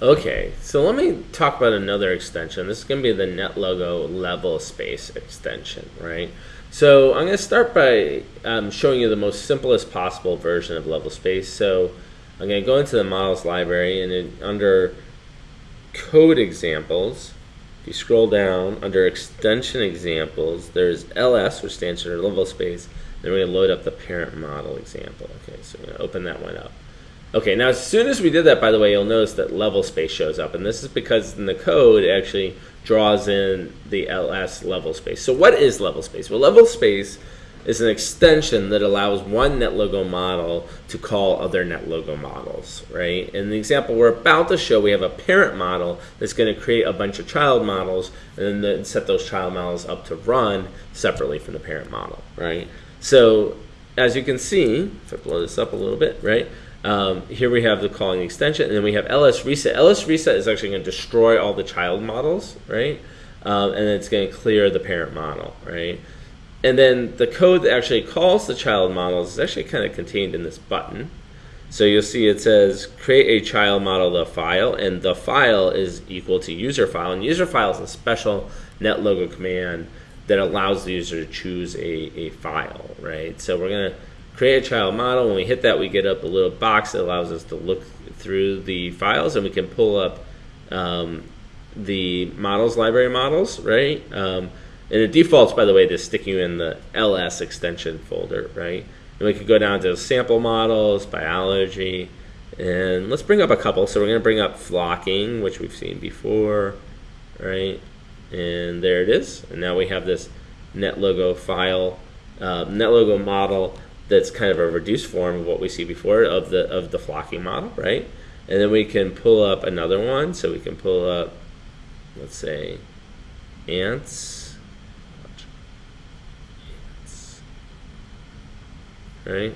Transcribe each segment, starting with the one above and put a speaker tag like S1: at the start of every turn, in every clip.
S1: Okay, so let me talk about another extension. This is going to be the NetLogo level space extension, right? So I'm going to start by um, showing you the most simplest possible version of level space. So I'm going to go into the models library and in, under code examples, if you scroll down under extension examples, there's LS, which stands for level space. Then we're going to load up the parent model example. Okay, so we're going to open that one up. Okay, now as soon as we did that, by the way, you'll notice that level space shows up. And this is because in the code, it actually draws in the ls level space. So what is level space? Well, level space is an extension that allows one NetLogo model to call other NetLogo models, right? In the example we're about to show, we have a parent model that's going to create a bunch of child models and then set those child models up to run separately from the parent model, right? So as you can see, if I blow this up a little bit, right? Um, here we have the calling extension, and then we have ls reset. ls reset is actually going to destroy all the child models, right? Um, and it's going to clear the parent model, right? And then the code that actually calls the child models is actually kind of contained in this button. So you'll see it says create a child model the file, and the file is equal to user file. And user file is a special NetLogo command that allows the user to choose a, a file, right? So we're going to create a child model. When we hit that, we get up a little box that allows us to look through the files and we can pull up um, the models library models, right? Um, and it defaults, by the way, to stick you in the ls extension folder, right? And we could go down to sample models, biology, and let's bring up a couple. So we're going to bring up flocking, which we've seen before, right? And there it is. And now we have this NetLogo file, uh, NetLogo model that's kind of a reduced form of what we see before of the of the flocking model, right? And then we can pull up another one. So we can pull up, let's say, ants. ants. Right?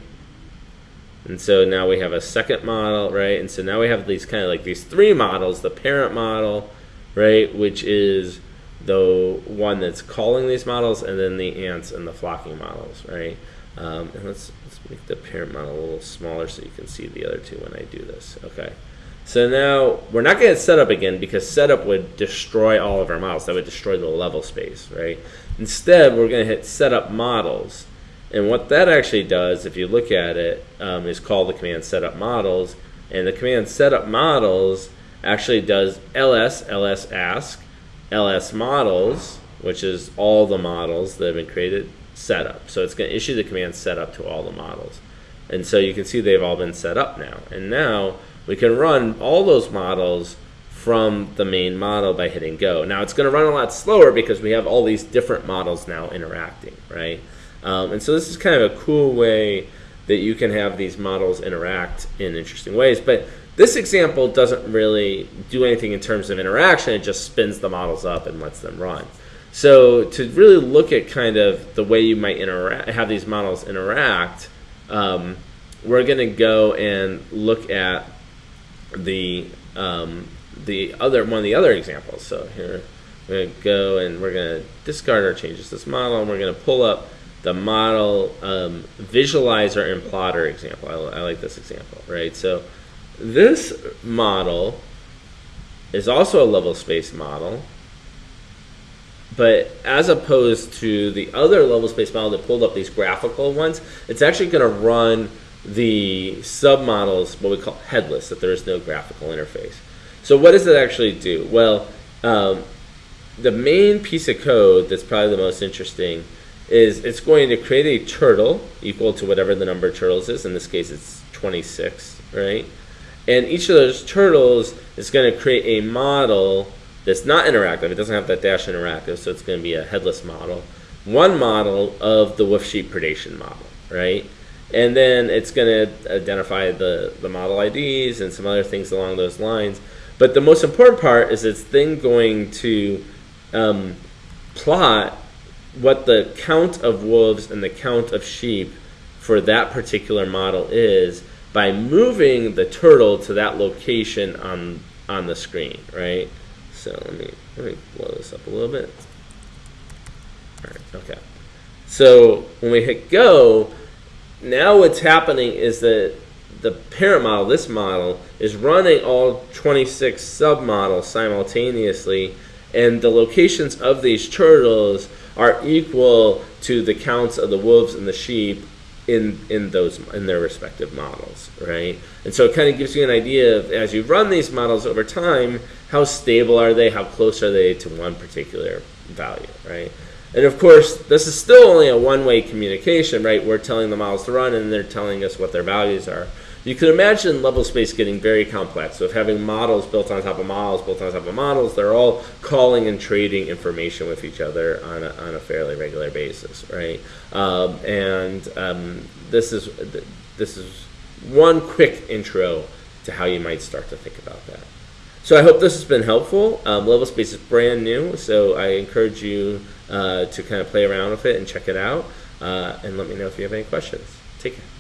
S1: And so now we have a second model, right? And so now we have these kind of like these three models, the parent model, right, which is the one that's calling these models, and then the ants and the flocking models, right? Um, and let's, let's make the parent model a little smaller so you can see the other two when I do this. Okay. So now we're not going to set up again because setup would destroy all of our models. That would destroy the level space, right? Instead, we're going to hit setup models. And what that actually does, if you look at it, um, is call the command setup models. And the command setup models actually does ls, ls ask, ls models, which is all the models that have been created, setup. So it's going to issue the command setup to all the models. And so you can see they've all been set up now. And now we can run all those models from the main model by hitting go. Now it's going to run a lot slower because we have all these different models now interacting, right? Um, and so this is kind of a cool way that you can have these models interact in interesting ways. But this example doesn't really do anything in terms of interaction. It just spins the models up and lets them run. So to really look at kind of the way you might interact, have these models interact, um, we're going to go and look at the um, the other one of the other examples. So here we're going to go and we're going to discard our changes to this model, and we're going to pull up the model um, visualizer and plotter example. I, I like this example, right? So this model is also a level space model but as opposed to the other level space model that pulled up these graphical ones, it's actually going to run the submodels, what we call headless, that there is no graphical interface. So what does it actually do? Well, um, the main piece of code that's probably the most interesting is it's going to create a turtle equal to whatever the number of turtles is. In this case, it's 26, right? And each of those turtles is going to create a model that's not interactive. It doesn't have that dash interactive, so it's going to be a headless model. One model of the wolf sheep predation model, right? And then it's going to identify the, the model IDs and some other things along those lines. But the most important part is it's then going to um, plot what the count of wolves and the count of sheep for that particular model is by moving the turtle to that location on on the screen, right? So let me let me blow this up a little bit. All right, okay. So when we hit go, now what's happening is that the parent model, this model, is running all 26 submodels simultaneously, and the locations of these turtles are equal to the counts of the wolves and the sheep in in those in their respective models, right? And so it kind of gives you an idea of as you run these models over time, how stable are they, how close are they to one particular value, right? And of course, this is still only a one-way communication, right? We're telling the models to run, and they're telling us what their values are. You can imagine level space getting very complex. So, having models built on top of models, built on top of models, they're all calling and trading information with each other on a, on a fairly regular basis, right? Um, and um, this is this is one quick intro to how you might start to think about that. So I hope this has been helpful. Um, level space is brand new, so I encourage you uh, to kind of play around with it and check it out. Uh, and let me know if you have any questions. Take care.